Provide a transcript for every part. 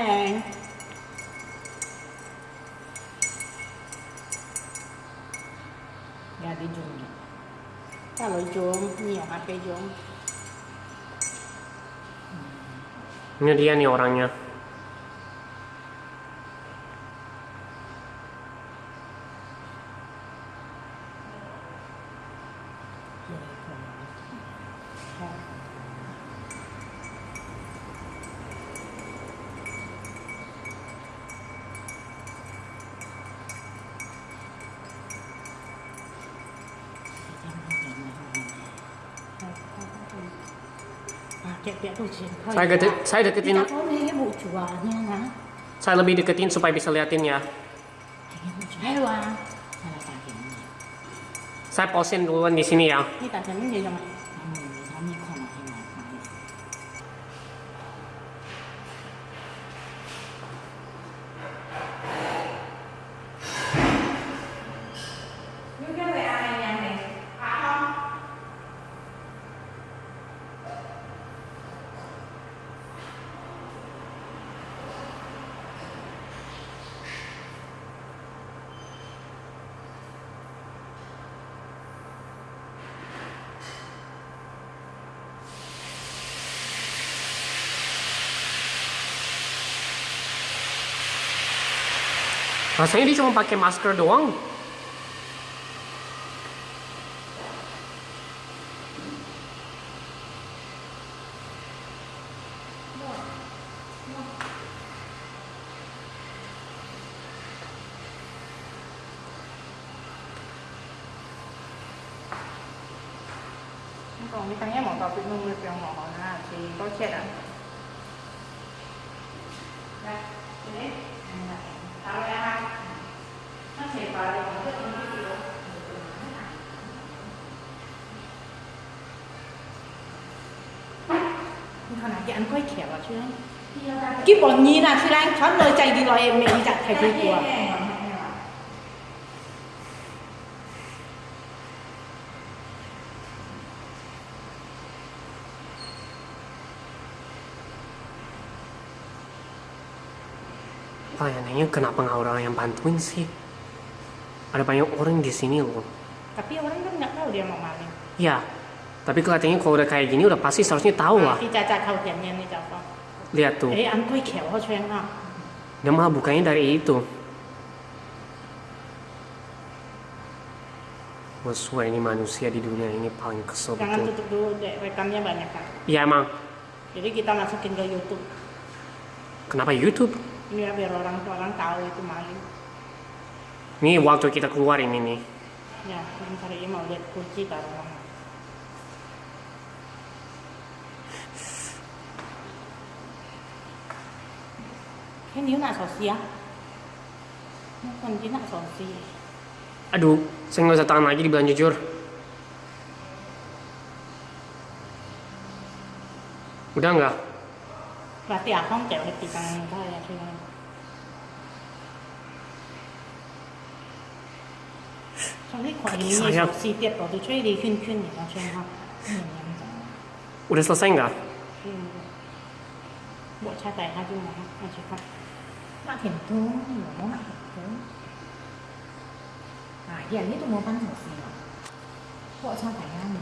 Eh. Ya di zoom ya. Kalau zoom, ini yang HP zoom. Ini dia nih orangnya. À, kẹt kẹt tuh sih. Saya deket, saya deketin, chuanya nè. saya lebih deketin supaya bisa liatin ya. Saya posin duluan di sini ya. Ini tak chấm gì rồi mà. Không, người ta mới không hay là phải. Rasanya dia cuma pakai masker doang. Còn cái thằng nhé mỏ tàu bị nung à? Thôi nào, cái anh quay khéo vào chưa? Cái bọn nhìn là chưa anh thoát lời chạy đi rồi em mình chặt thầy vui của. 哦 Anehnya kenapa nggak orang yang bantuin sih? Ada banyak orang di sini loh. Tapi orang kan nggak tahu dia mau maling. Ya, tapi kelihatannya kalau udah kayak gini udah pasti seharusnya tahu lah. Lihat tuh, ha. dia malah bukanya dari itu. Musuh ini manusia di dunia ini paling kesel Jangan betul. tutup dulu deh, rekamnya banyak kan. Iya emang, Jadi kita masukin ke YouTube. kenapa YouTube? Ini ya biar orang-orang tahu itu maling. Ini waktu kita keluar ini nih. Ya, ntar ini mau lihat kunci taruh Cái xì á? Nó còn cái nạ sổ xì. Aduh, saya nggak bisa tahan lagi dibilang jujur. Udah nggak? Berarti akong kẹo thì tăng thôi ya chứ không? Trong cái khoản ini Saya- sổ xì tiệt vào tôi chơi đi khuyên khuyên thì nó chơi không? Udah selesai nggak? Bộ cha tài hai chung mà không? Chứ không? Mak hiểm tốn, hiểu nó mak hiểm tốn. À, hiện itu mau panas sih. Kok sampai kan?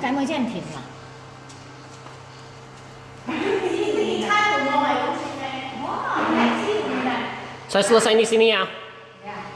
Cái mới trên thịt mà. Saya selesai di sini ya.